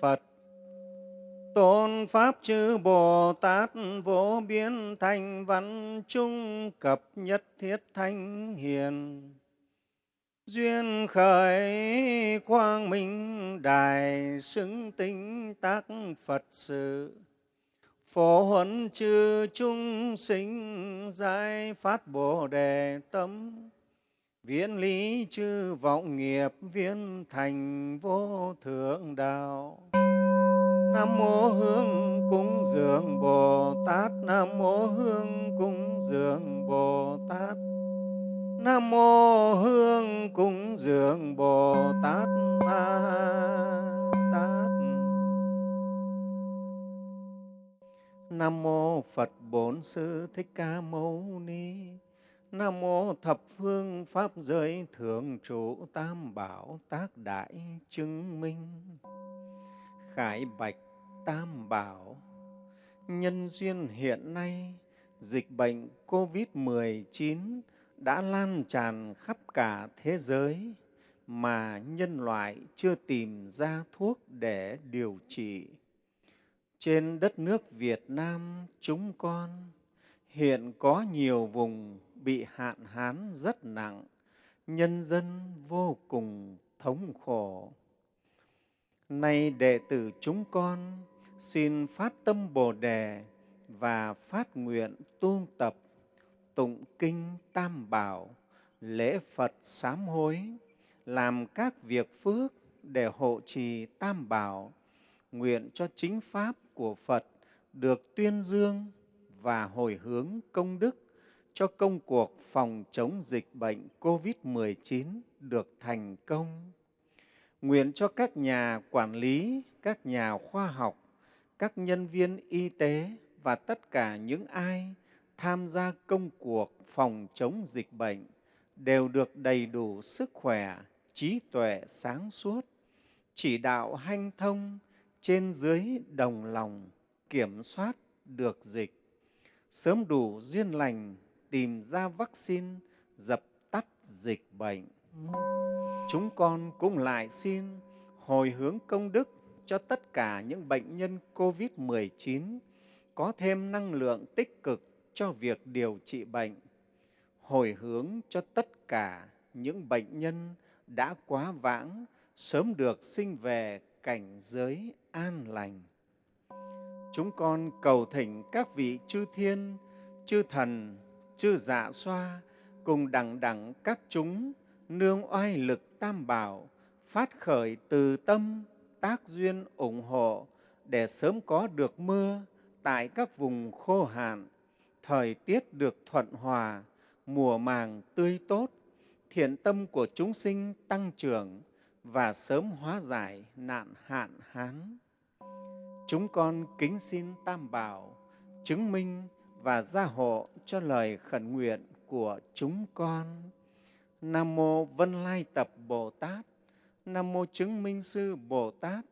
phật. Tôn pháp chư bồ tát vô biến thành văn trung cập nhất thiết thanh hiền. Duyên khởi quang minh đài xứng tinh tác phật sự. Phổ huấn chư chúng sinh giải phát bồ đề tâm viễn lý chư vọng nghiệp viên thành vô thượng đạo nam mô hương cúng dường bồ tát nam mô hương cúng dường bồ tát Nam mô hương cúng dường Bồ Tát Ma Tát. Nam mô Phật Bổn Sư Thích Ca Mâu Ni. Nam mô thập phương pháp giới thượng trụ tam bảo tác đại chứng minh. Khải bạch tam bảo. Nhân duyên hiện nay, dịch bệnh COVID-19 đã lan tràn khắp cả thế giới mà nhân loại chưa tìm ra thuốc để điều trị. Trên đất nước Việt Nam chúng con, hiện có nhiều vùng bị hạn hán rất nặng, nhân dân vô cùng thống khổ. Nay đệ tử chúng con xin phát tâm Bồ đề và phát nguyện tu tập tụng kinh Tam Bảo, lễ Phật sám hối, làm các việc phước để hộ trì Tam Bảo, nguyện cho chính Pháp của Phật được tuyên dương và hồi hướng công đức cho công cuộc phòng chống dịch bệnh COVID-19 được thành công. Nguyện cho các nhà quản lý, các nhà khoa học, các nhân viên y tế và tất cả những ai tham gia công cuộc phòng chống dịch bệnh đều được đầy đủ sức khỏe, trí tuệ sáng suốt, chỉ đạo hanh thông trên dưới đồng lòng kiểm soát được dịch, sớm đủ duyên lành tìm ra vaccine dập tắt dịch bệnh. Chúng con cũng lại xin hồi hướng công đức cho tất cả những bệnh nhân COVID-19 có thêm năng lượng tích cực cho việc điều trị bệnh, hồi hướng cho tất cả những bệnh nhân đã quá vãng sớm được sinh về cảnh giới an lành. Chúng con cầu thỉnh các vị chư thiên, chư thần, chư dạ xoa cùng đẳng đẳng các chúng nương oai lực tam bảo phát khởi từ tâm tác duyên ủng hộ để sớm có được mưa tại các vùng khô hạn, thời tiết được thuận hòa, mùa màng tươi tốt, thiện tâm của chúng sinh tăng trưởng và sớm hóa giải nạn hạn hán. Chúng con kính xin Tam Bảo chứng minh và gia hộ cho lời khẩn nguyện của chúng con. Nam mô Vân Lai Tập Bồ Tát, Nam mô Chứng Minh Sư Bồ Tát,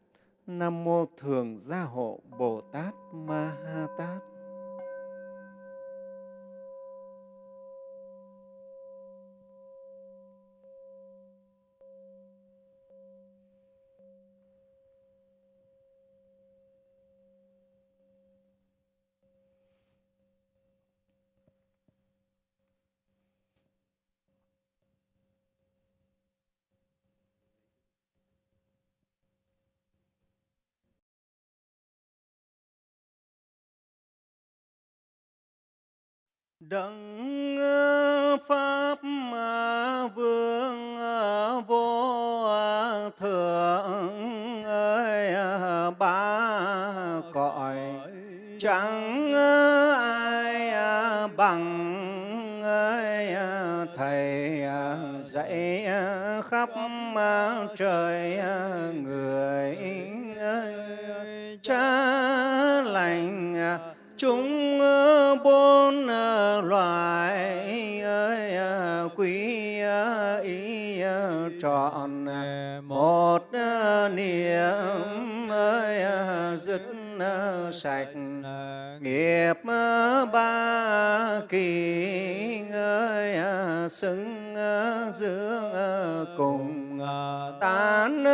Nam mô Thường Gia Hộ Bồ Tát Ma Ha Tát. Đấng Pháp Vương à, vô à, thượng ơi à, ba cõi. Chẳng ai bằng ơi thầy dạy khắp trời sạch nghiệp ba kỳ ơi xứng dương cùng tán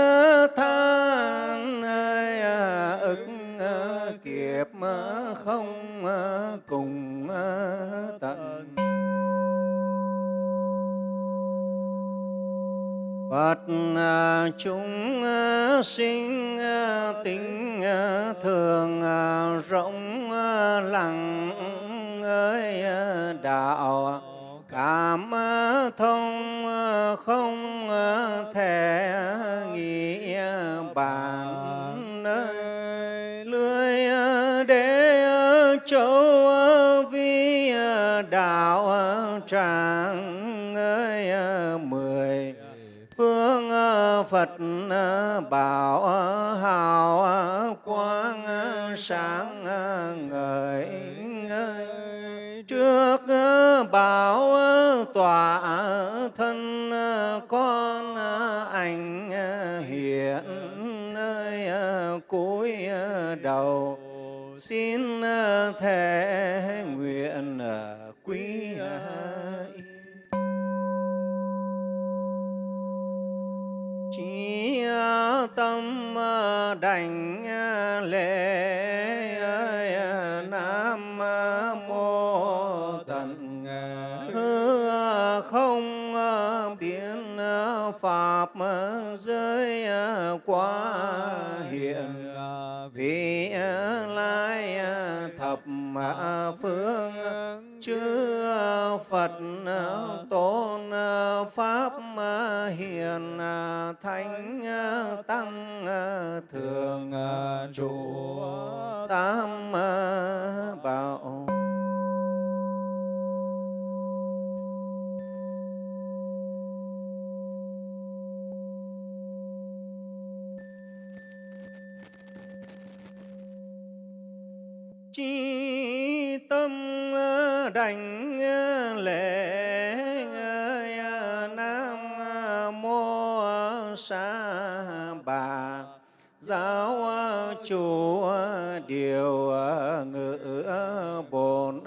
than ơi ức kiếp Phật à, chúng à, sinh à, tính thường rộng lặng, ơi đạo, cảm thông không thể nghĩ bàn nơi lưới để châu vi đạo tràng Phật bảo hào quang sáng ngời trước bảo tỏa thân con ảnh hiện, nơi à, cúi à, đầu. Xin à, thể đảnh lễ nam mô tận hư không biến pháp giới quá hiện vị lai thập phương chư phật tôn pháp hiền thánh tăng thường trụ tam bảo. Chi tâm đảnh ờ, lễ ờ, nam mô sa bà. Giáo chủ điều ngự bổn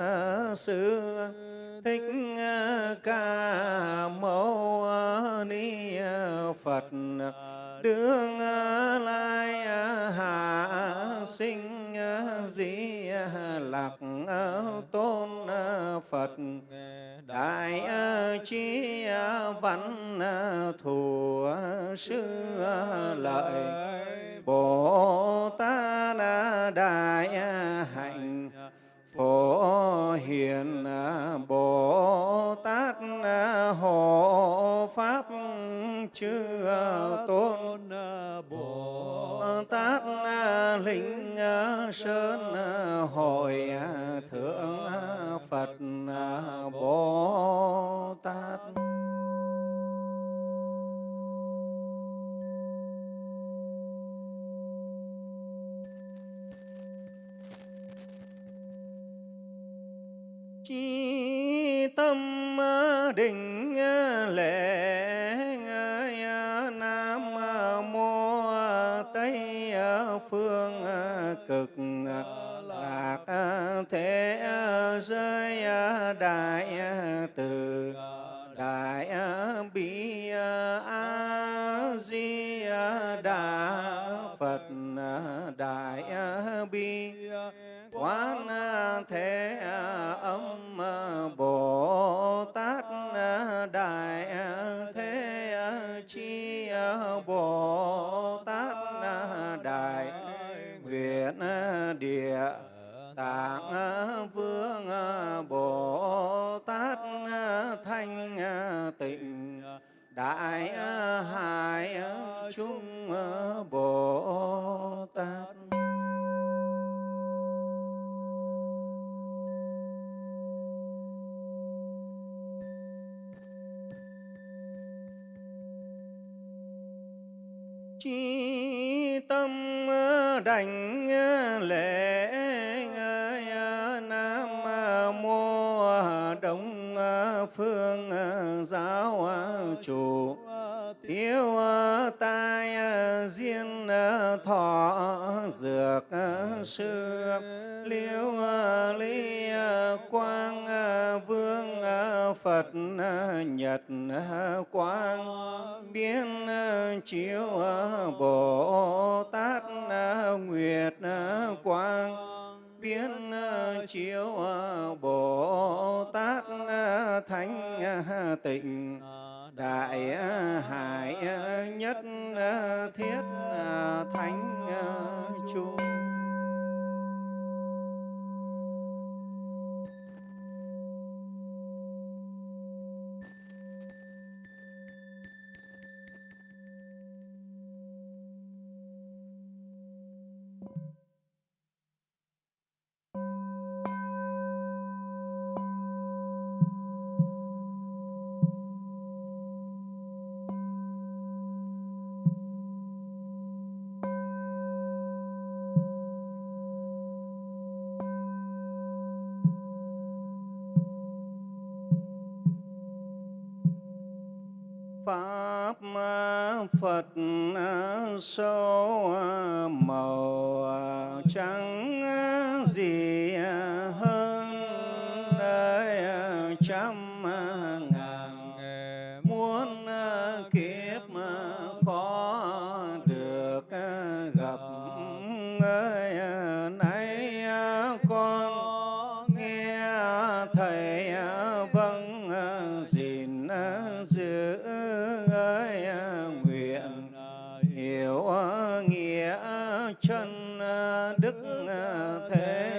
sư. Thích ca mâu ni phật. Đương lai hạ sinh di à, lạc à, tôn à, phật. Đại trí văn thù sư lợi. Bồ tát đại hạnh. Phổ hiền bồ tát hộ pháp, chư tôn tát linh sơn hội thượng phật bồ tát. Chi tâm định lệ cực à, lạc à, thế à, giới đại từ, đại bi a, di đà, phật đại bi, quán thế âm bồ tát đại thế chi bồ địa tạng vương bồ tát thanh tịnh đại hải chúng bồ tát. Chi tâm đảnh lễ nam mô đông phương giáo chủ. Thiếu tai ờ, diên ờ, thọ ờ, dược sư, liễu ly quang vương phật nhật quang, biến chiếu bồ tát nguyệt quang, biến chiếu bồ tát thánh tịnh đại ờ, hải ờ, nhất ờ, thiết thánh chung đức ờ, ờ, thế.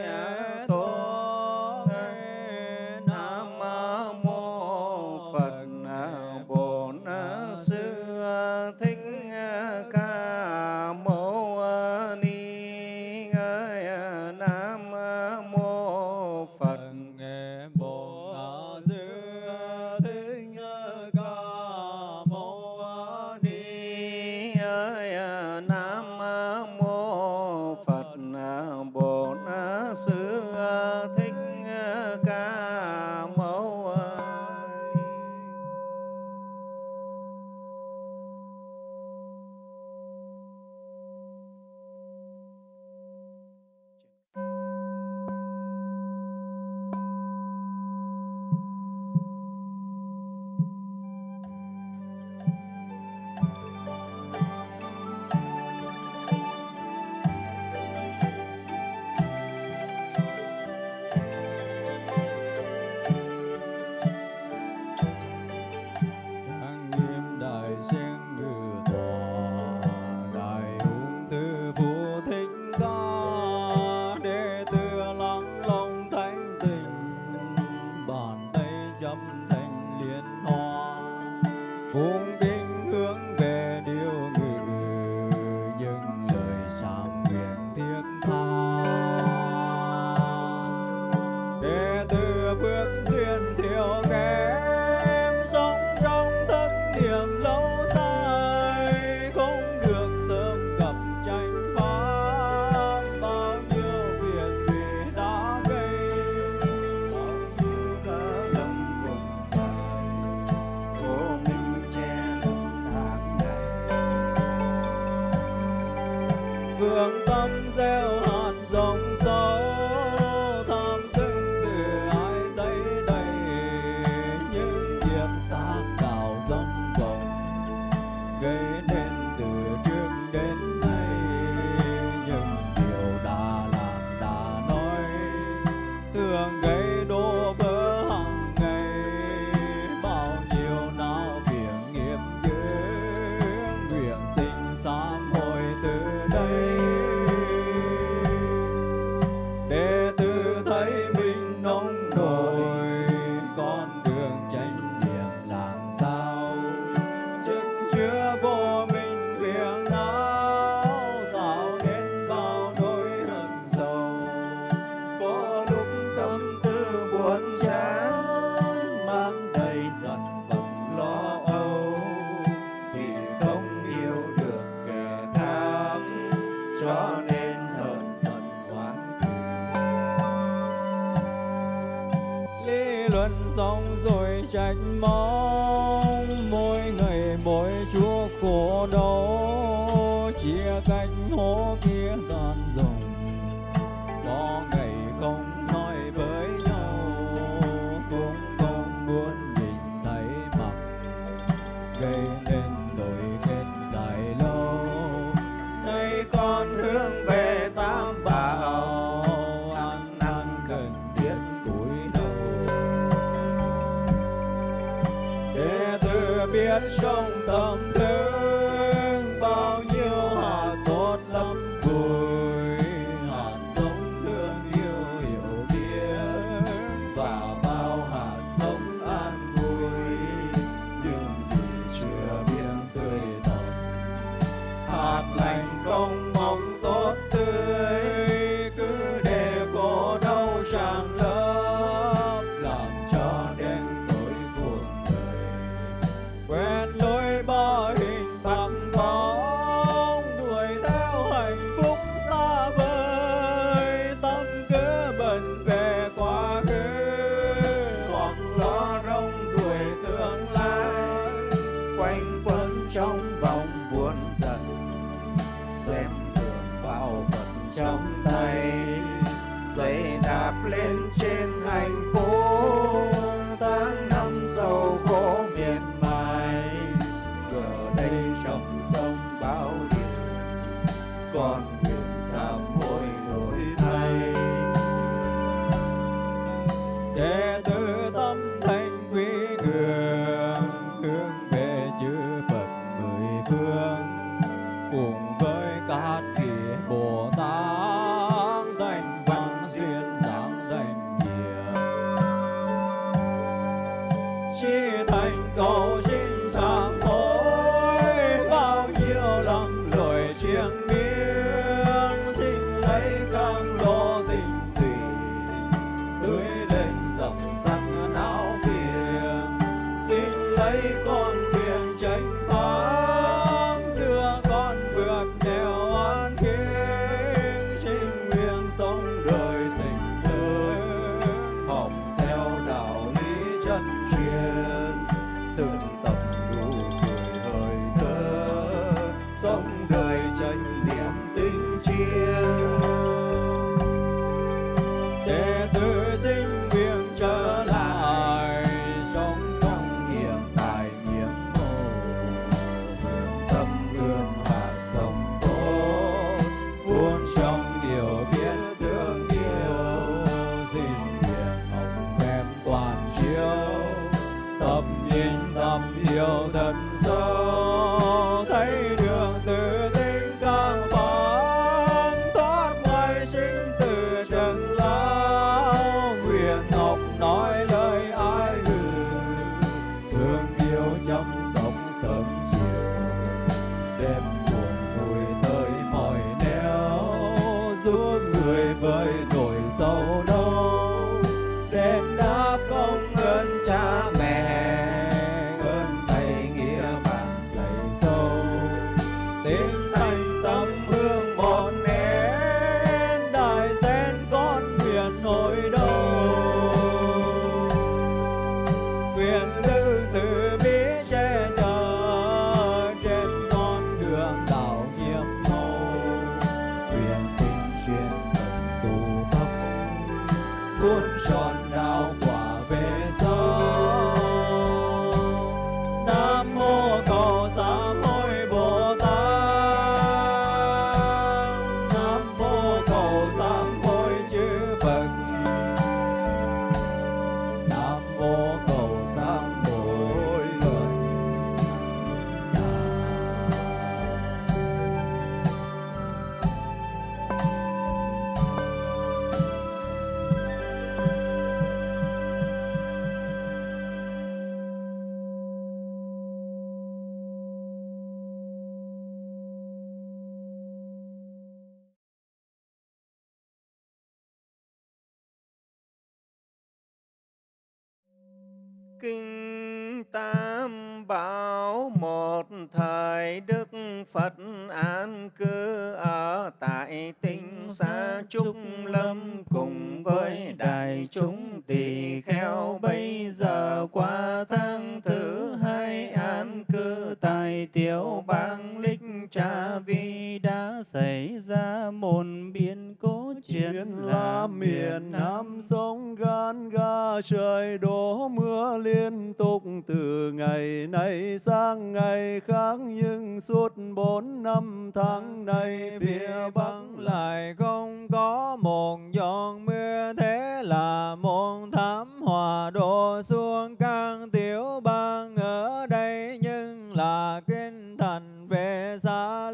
Tan ga trời đổ mưa liên tục từ ngày này sang ngày khác, nhưng suốt bốn năm tháng này phía Bắc lại không có một giọt mưa. Thế là một thảm họa đổ xuống các tiểu bang ở đây, nhưng là kinh thành về xa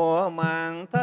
cháy mùa màng thất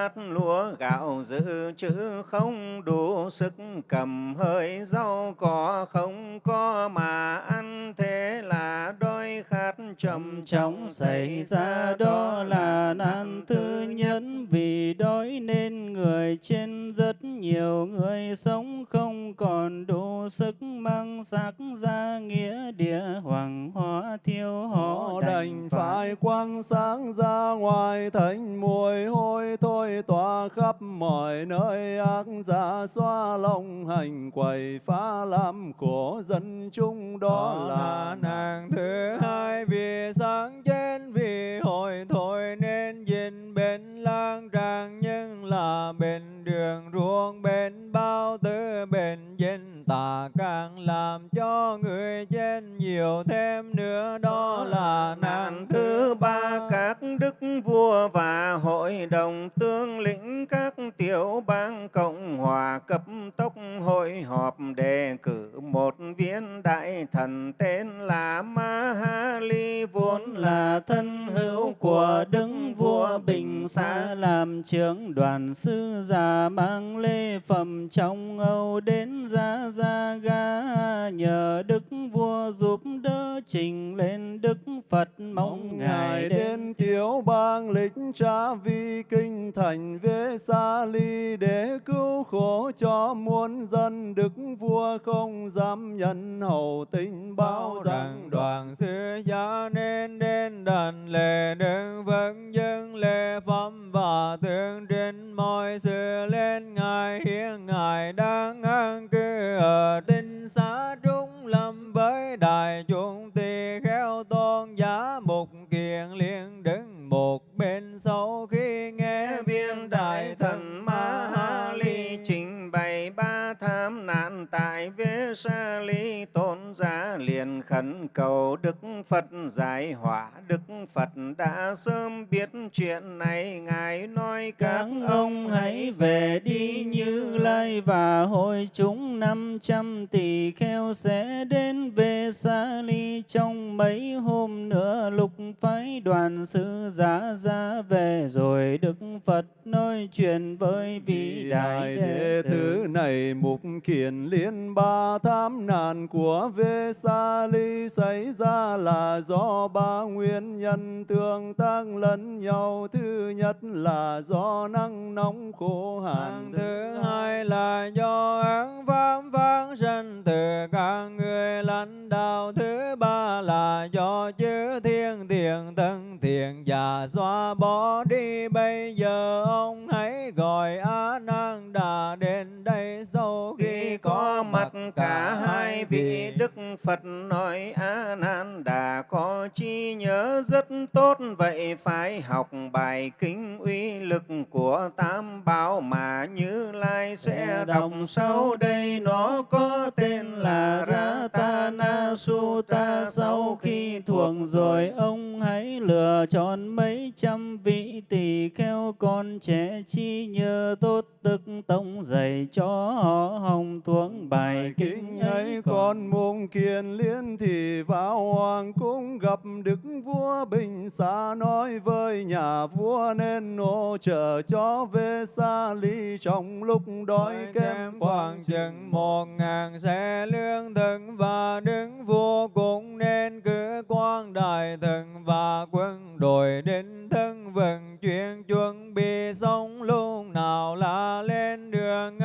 bát lúa gạo dự trữ không đủ sức cầm hơi. Rau cỏ không có mà ăn thế là đói khát trầm trọng xảy ra đó là nạn thứ nhất. Vì đói nên người trên rất nhiều người sống không còn đủ sức mang xác ra nghĩa địa hoàng hóa thiêu họ đành phải. quăng sáng ra ngoài thành mùi hôi thôi tỏa khắp mọi nơi ác giả xoa lòng hành quầy phá làm khổ dân chúng đó là nàng thứ hai vì sáng trên vì hồi thôi nên nhìn bên lang trang nhưng là bên đường ruộng, bên bao tư bên dân tà càng làm cho người trên nhiều thêm nữa. Đó là nạn thứ ba, các đức vua và hội đồng tướng lĩnh, các tiểu bang cộng hòa cấp tốc hội họp đề cử một viên đại thần tên là Mahali vốn là thân hữu của đức vua bình xa làm trưởng đoàn sư già mang lê phẩm trong âu đến ra ra ga. Nhờ đức vua giúp đỡ trình lên đức phật mong ngài đến. tiểu bang lịch tra vi kinh thành về xa ly để cứu khổ cho muôn dân. Đức vua không dám nhận hậu tình bao rằng đoàn sư gia nên đến đàn lễ đừng vâng dân lễ phẩm và tương trình mọi sự lên ngài, hiến ngài đang an cư ở tinh xá trung lâm với đại chúng tỳ kheo tôn giá một kiền liền đứng một bên sau khi nghe viên đại thần ma ha ly trình bày ba tham nạn tại vế sa ly tôn giá liền khẩn cầu đức phật giải hỏa đức phật đã sớm biết chuyện này. Ngài nói các ông hãy về đi như lai và hội chúng năm trăm tỷ kheo sẽ đến về sa ly trong mấy hôm nữa. Lục phái đoàn sư giá ra về. Rồi đức phật nói chuyện với vị đại đệ tử. này mục kiền liên ba tham nạn của vê sa ly xảy ra là do ba nguyên nhân tương tác lẫn nhau. Thứ nhất là do nắng nóng khô hạn thứ hai là do án pháp vang sinh từ các người lãnh đạo. Thứ ba là do chư thiên thiện tân thiện và xóa bỏ đi. Bây giờ ông hãy gọi a nan đà đến đây. Sau khi có mặt cả hai vị đức phật nói a nan đà có chi nhớ rất tốt vậy phải học bài kinh uy lực của tam bảo mà như lai sẽ đọc sau đây. nó có tên là Ratana Sutta sau khi thuộc rồi ông hãy lựa chọn mấy trăm vị tỳ kheo con trẻ chi nhớ tốt tức tông dạy cho họ hồng thuộc bài kinh ấy con môn kiền liên thì vào hoàng cung gặp đức vua bình xa nói với nhà vua nên hỗ trợ cho về xa ly. Trong lúc đói kém khoảng chừng một ngàn xe lương thực và đứng vua cũng nên cứ quan đại thần và quân đội đến thân vận chuyển chuẩn bị xong lúc nào là lên đường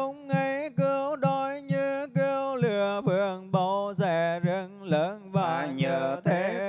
vương lớn và nhờ thế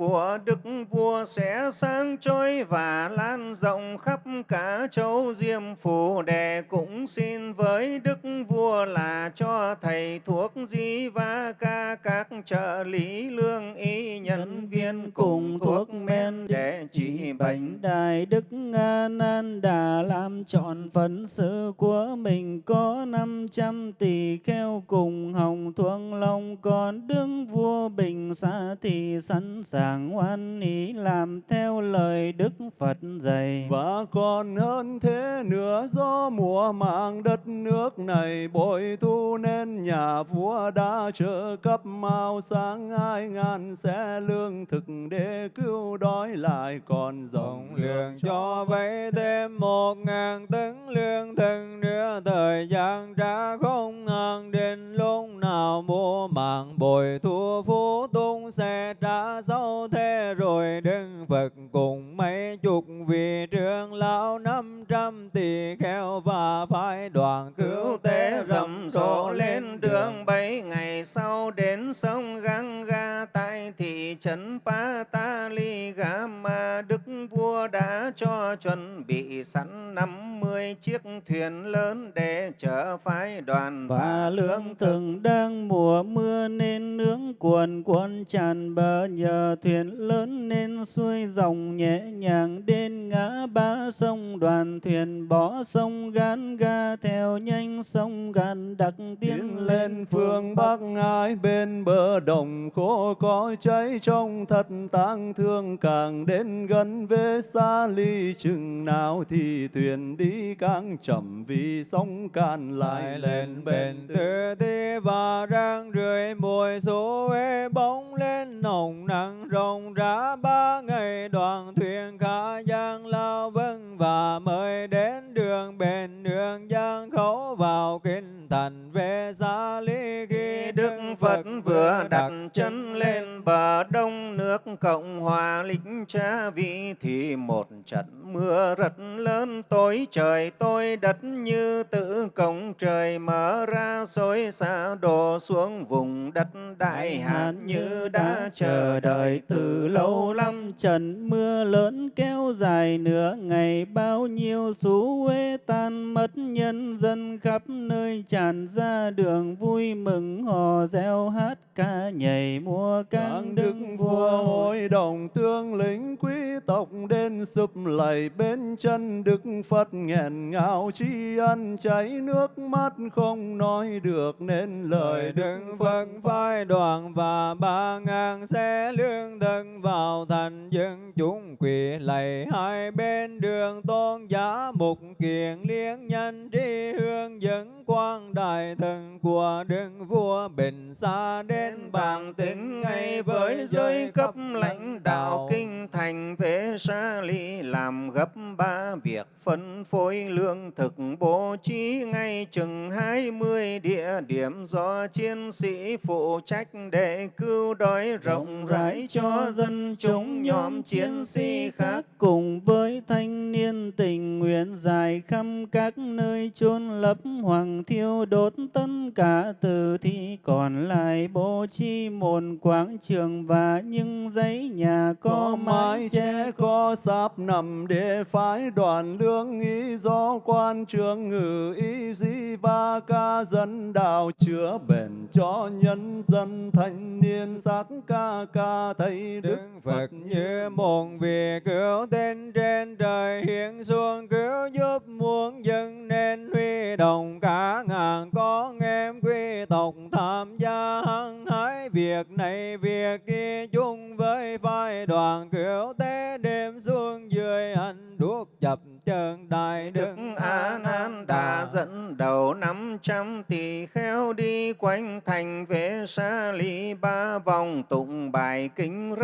của đức vua sẽ sáng trôi và lan rộng khắp cả châu diêm phù đề cũng xin với đức vua là cho thầy thuốc di va ca các trợ lý lương y nhân viên cùng thuốc men để trị bệnh. Đại Đức A Nan Đà làm chọn phận sự của mình có năm trăm tỷ kheo cùng hồng thuông long còn đương vua bình xa thì sẵn sàng oan ý làm theo lời Đức Phật dạy. Và còn hơn thế nữa do mùa màng đất nước này bội thu nên nhà vua đã trợ cấp mau sáng hai ngàn xe lương thực để cứu đói lại còn rộng lượng cho vay thêm một ngàn tấn lương thực nữa thời gian đã không ngàn đến lúc nào mua mạng bồi thu phú tung sẽ trả sau thế rồi đức Phật cùng mấy chục vị trưởng lão năm trăm tỷ kheo và phái đoàn cứu tế rầm rộ lên đường. Bảy ngày sau đến sông Ganga tại thị trấn Patali Gama Đức vua đã cho chuẩn bị sẵn năm mươi chiếc thuyền lớn để chở phái đoàn và lương thực. đang mùa mưa nên nướng cuồn cuộn tràn bờ nhờ thuyền lớn nên xuôi dòng nhẹ nhàng đến ngã ba sông đoàn thuyền bỏ sông gan ga theo nhanh sông gan đặc tiến tiến lên phương Bắc. Ai bên bờ đồng khô có cháy trong thật tang thương càng đến gần về xa ly chừng nào thì thuyền đi càng chậm vì sóng can lại lên bên thứ thi và rang rượi mùi số ê bóng lên nồng nặng rộng rã ba ngày đoàn thuyền khá giang lao vân và mời đến đường bền đường giang khẩu vào kinh thành về xa ly khi Đức Phật vừa đặt chân lên bờ đông nước Cộng hòa lịch cha vị thì một trận mưa rất lớn tối trời tôi đất như tự cổng trời mở ra xối xả đổ xuống vùng đất đại hạt như đã chờ đợi từ lâu lắm. Trận mưa lớn kéo dài nửa ngày bao nhiêu xú uế tan mất nhân dân khắp nơi tràn ra đường vui mừng hò reo hát ca nhảy múa các cang đức đức vua hội đồng tướng lĩnh quý tộc đến sụp lạy bên chân đức phật nghẹn ngào tri ân chảy nước mắt không nói được nên lời đức phật phái đoàn và ba ngàn xe lương thực vào thành dân chúng quỳ lạy hai bên đường tôn giá mục kiền liên nhân tri hương dẫn quan đại thần của đức vua bình xa đến bàn tính ngay với giới cấp lãnh đạo kinh thành về sa ly làm gấp ba việc phân phối lương thực bố trí ngay chừng hai mươi địa điểm do chiến sĩ phụ trách để cứu đói rộng rãi cho dân chúng nhóm chiến sĩ khác cùng với thanh niên tình nguyện dài khắp các nơi chôn lấp hoàng thiêu đốt tất cả từ thi. Còn lại bố trí một quảng trường và những dãy nhà có có mái che có sáp nằm để phái đoàn lương ý do quan trường ngự ý di va ca dân đạo chữa bền cho nhân dân thanh niên. Sắc ca ca thấy đức phật như một vị cứu tên trên trời hiện xuống cứu giúp muôn dân nên huy động cả ngàn con em quý tộc tham gia hăng hái việc này, việc kia chung với phái đoàn cứu tế đêm xuống dưới anh đuốc chập chân đại đức A Nan đã dẫn đầu năm trăm tỳ kheo đi quanh thành về xa ly ba vòng tụng bài kinh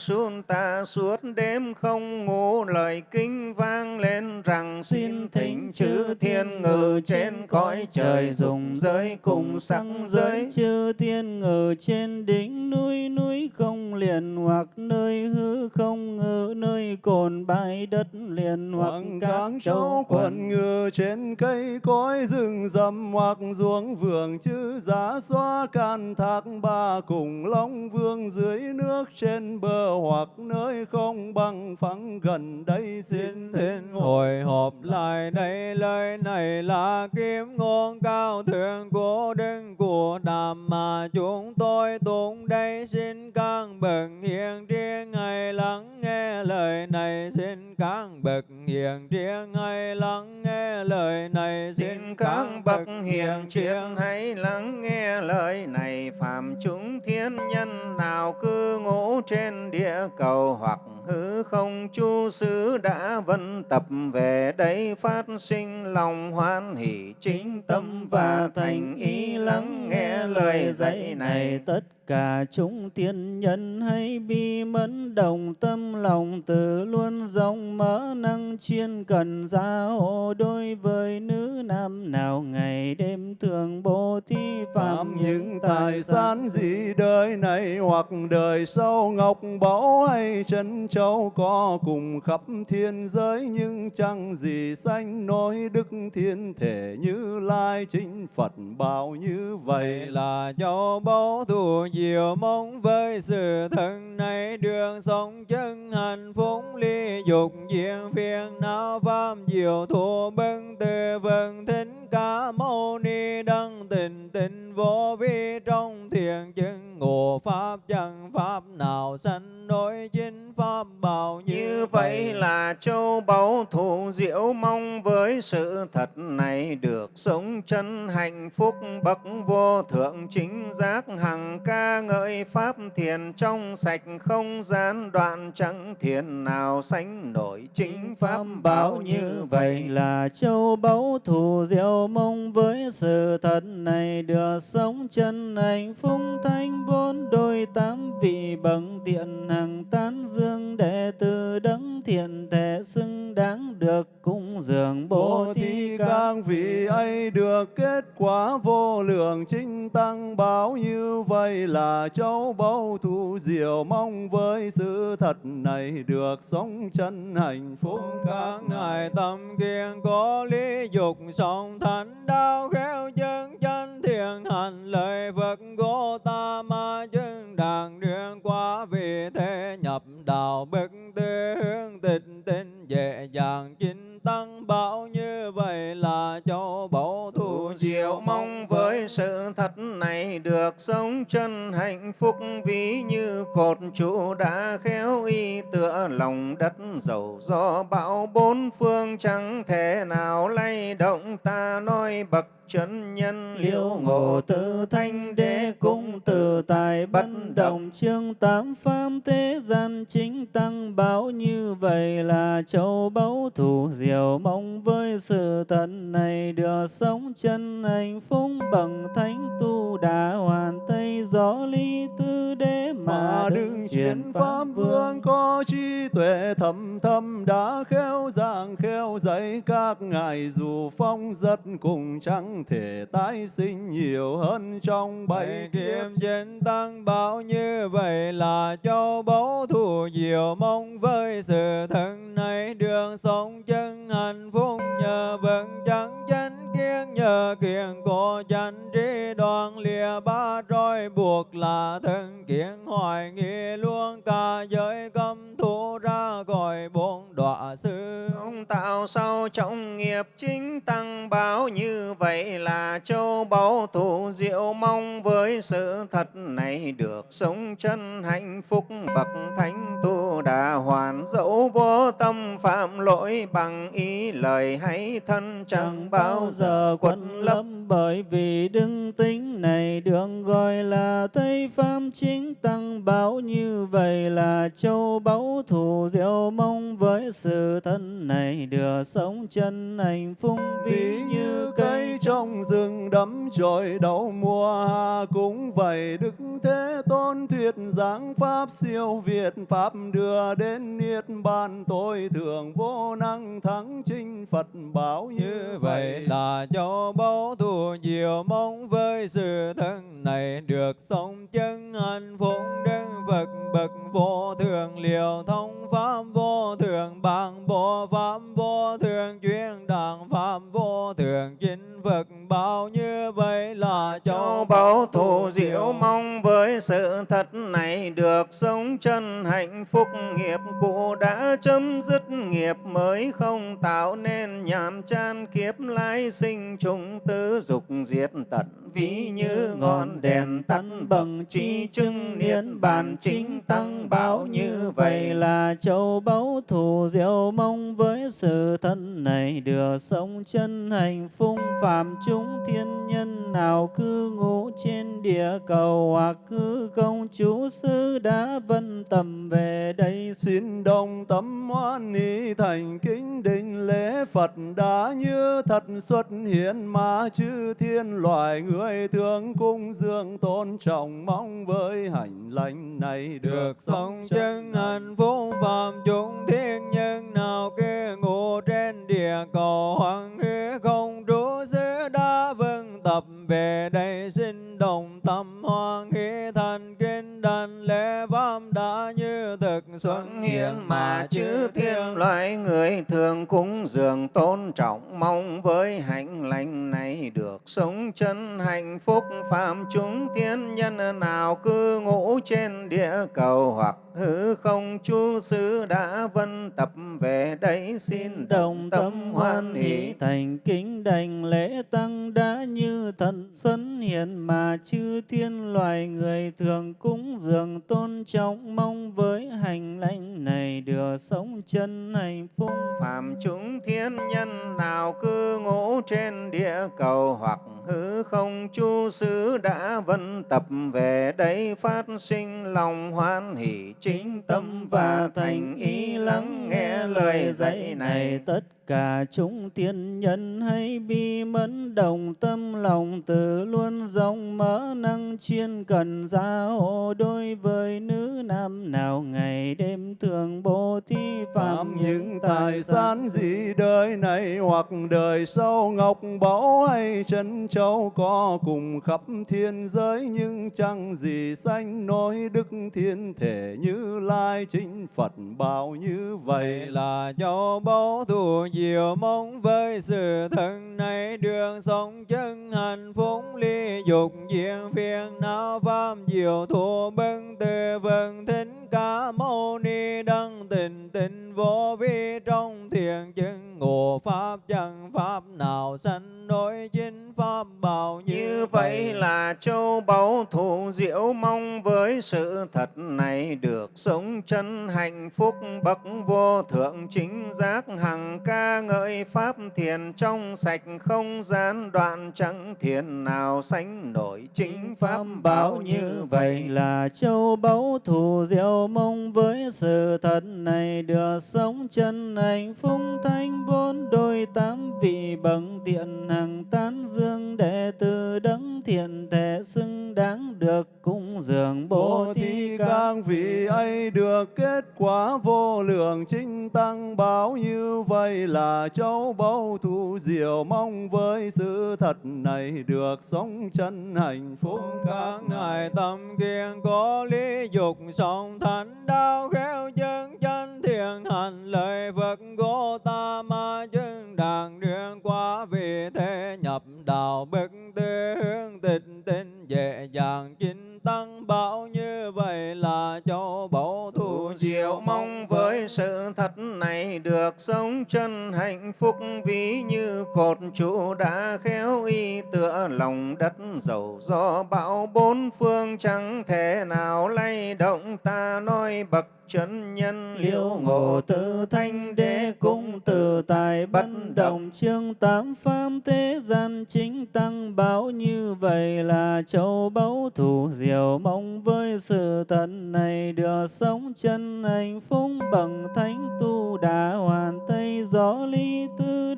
su ta suốt đêm không ngủ lời kinh vang lên rằng xin thỉnh chư thiên ngự trên cõi trời dùng giới cùng sắc giới. Chư thiên ngự trên đỉnh núi núi không liền hoặc nơi hư không ngự nơi cồn bãi đất liền hoặc các châu quần. ngự trên cây cối rừng rậm hoặc ruộng vườn chữ giá xóa can thác ba cùng long vương dưới nước trên bờ hoặc nơi không bằng phẳng gần đây xin thỉnh hồi hộp lại đây lời này là kiếm ngôn cao thượng của đức của đàm mà chúng tôi tụng đây. Xin các bậc hiền triết ngày lắng nghe lời này. Xin các bậc hiền triết ngày lắng nghe lời này. Xin các bậc hiền triết hãy lắng nghe lời này. Phạm chúng thiên nhân nào cư ngụ trên địa cầu Hoặc hư không chu sứ đã vân tập về đây Phát sinh lòng hoan hỷ chính tâm và thành ý Lắng nghe lời dạy này tất cả chúng tiên nhân hay bi mẫn đồng tâm lòng từ luôn rộng mở năng chuyên cần gia hộ đối với nữ nam nào ngày đêm thường bố thí phạm những tài sản gì đời này hoặc đời sau ngọc báu hay chân châu có cùng khắp thiên giới nhưng chẳng gì sanh nối đức thiên thể như lai chính phật bảo như vậy Vậy là châu báu thù diệu mong với sự thân này đường sống chân hạnh phúc ly dục diện phiền não pháp diệu thù bưng từ vân thính ca mâu ni đăng tình tình vô vi trong thiền chứng ngộ pháp chẳng pháp nào sanh đối chính pháp bảo Như vậy. là châu báu thù diệu mong với sự thật này được sống chân hạnh phúc bậc vô thượng chính giác hằng ca ngợi pháp thiền trong sạch không gian đoạn chẳng thiền nào sánh nổi chính pháp bảo như vậy. là châu báu thù diệu mong với sự thật này được sống chân hạnh phúc thanh bốn đôi tám vị bậc thiện hằng tán dương đệ tử đấng thiện thể xứng đáng được cúng dường bố thí các các vị ấy được kết quả vô lượng chính tăng báo như vậy là cháu bao thu diệu mong với sự thật này được sống chân hạnh phúc. Các ngài tâm kiên có lý dục song thánh đau khéo chân chân thiện hành lời Phật của ta ma chân đàn đường qua vì thế nhập đạo bất tư hướng tịch tinh dễ dàng chính tăng bảo như vậy là châu báu Thù diệu mong với sự thật này được sống chân hạnh phúc ví như cột trụ đã khéo y tựa lòng đất dầu do bão bốn phương chẳng thể nào lay động. Ta nói bậc chân nhân liễu ngộ tự thanh đế cung tự tài bất động chương tám pháp thế gian chính tăng báo như vậy là châu báu thủ diệu mong với sự tận này được sống chân hạnh phúc bằng thánh tu đã hoàn tây gió ly tư đế mà đừng chuyển pháp vương. Có trí tuệ thầm thâm đã khéo giảng khéo dạy các ngài dù phong rất cùng chẳng thể tái sinh nhiều hơn trong bảy kiếp. chân tăng bảo như vậy là châu báu thù diệu mong với sự thân này đường sống chân hạnh phúc nhờ vững chẳng chánh kiến, nhờ kiền cổ chánh trí đoàn lìa ba roi buộc là thân kiến hoài nghi luôn cả giới cấm thủ ra khỏi bốn đọa sư Ông tạo sau trọng nghiệp chính tăng báo như vậy là châu báu thủ diệu mong, với sự thật này được sống chân hạnh phúc, bậc thánh tu đã hoàn dẫu vô tâm phạm lỗi bằng ý lời hay thân chẳng bao giờ quấn lâm bởi vì đức tính này được gọi là Tây Pháp chính tăng. Báo như vậy là châu báu thù diệu mong với sự thân này được sống chân hạnh phúc. Ví như cây trong rừng đắm trồi đầu mùa hạ cũng vậy đức thế tôn thuyết giảng pháp siêu việt. Pháp đưa đến niết bàn tối thượng vô năng thắng chinh phật bảo như vậy. Là châu báu thù diệu mong với sự thân này được sống chân hạnh phúc đức Phật bậc vô thường liều thông pháp vô thường bằng bộ pháp vô thường chuyên đẳng pháp vô thường chính Phật bao như vậy là châu báu thù diệu mong với sự thật này được sống chân hạnh phúc nghiệp cũ đã chấm dứt nghiệp mới không tạo nên nhàm chán kiếp lai sinh chúng tứ dục diệt tận ví như ngọn đèn tắt bằng chi chứng niên bàn chính tăng bảo như vậy là châu báu thù diệu mong với sự thân này được sống chân hạnh phúc phạm chúng thiên nhân nào cư ngụ trên địa cầu hoặc cư công chú sư đã vân tầm về đây. Xin đồng tâm hoan hỷ thành kính đình lễ Phật đã như thật xuất hiện mà chư thiên loài người thương cung dương tôn trọng mong với hành lành này được sống chân hạnh phúc phạm chúng thiên nhân nào kia ngủ trên địa cầu hoàng hư không trú xứ đã vâng tập về đây xin đồng tâm hoan hỷ thành kinh đảnh lễ pháp đã như thực xuất hiện mà chư thiên loại người thường cúng dường tôn trọng mong với hạnh lành này được sống chân hạnh phúc. Phạm chúng thiên nhân nào cư ngụ trên địa cầu hoặc hư không chú xứ đã vân tập về đây xin đồng tâm hoan hỷ thành kính đảnh lễ tăng đã như như thần xuân hiện mà chư thiên loài người thường cúng dường tôn trọng, mong với hành lãnh này được sống chân hạnh phúc. Phạm chúng thiên nhân nào cư ngụ trên địa cầu hoặc hư không, chu xứ đã vân tập về đây phát sinh lòng hoan hỷ chính tâm và thành ý lắng nghe lời dạy này. Tất cả chúng tiên nhân hay bi mẫn đồng tâm lòng từ luôn rộng mở năng chuyên cần gia hộ đối với nữ nam nào ngày đêm thường bố thí phạm những tài sản gì đời này hoặc đời sau ngọc báu hay chân châu có cùng khắp thiên giới nhưng chẳng gì sanh nối đức thiên thể như lai chính phật bảo như vậy Vậy là châu báu thù diệu mong với sự thân này đường sống chân hạnh phúc ly dục diện phiền não pháp diệu thù bưng từ vân thính ca mâu ni đăng tình tình vô vi trong thiền chứng ngộ pháp chẳng pháp nào sanh đối chính pháp bảo như, Như vậy. là châu báu thù diệu mong với sự thật này được sống chân hạnh phúc bậc vô thượng chính giác hằng ca ngợi pháp thiền trong sạch không gian đoạn chẳng thiền nào sánh nổi chính pháp bảo như vậy. là châu báu thù diệu mong với sự thật này được sống chân hạnh phúc thanh bốn đôi tám vị bậc thiện hằng tán dương đệ tử đấng thiện thể xứng đáng được cúng dường bố thí các vị ấy được kết quả vô lượng chính tăng báo như vậy là cháu bao thu diệu mong với sự thật này được sống chân hạnh phúc. Các ngài tâm kiên có lý dục song thánh đau khéo chân chân thiện hành lời Phật của ta ma chứng đàn đường qua vì thế nhập đạo bất tư hướng tịch tinh dễ dàng chính tăng. Bảo như vậy là cháu báu thu diệu mong với sự thật này được sống chân hạnh phúc ví như cột trụ đã khéo y tựa lòng đất dầu gió bão bốn phương chẳng thể nào lay động. Ta nói bậc chân nhân liễu ngộ tự thanh đế cung từ tài bất động. Chương tám pháp thế gian chính tăng báo như vậy là châu báu thù diệu mong với sự tận này được sống chân hạnh phúc bằng thánh tu đã hoàn tây gió ly tư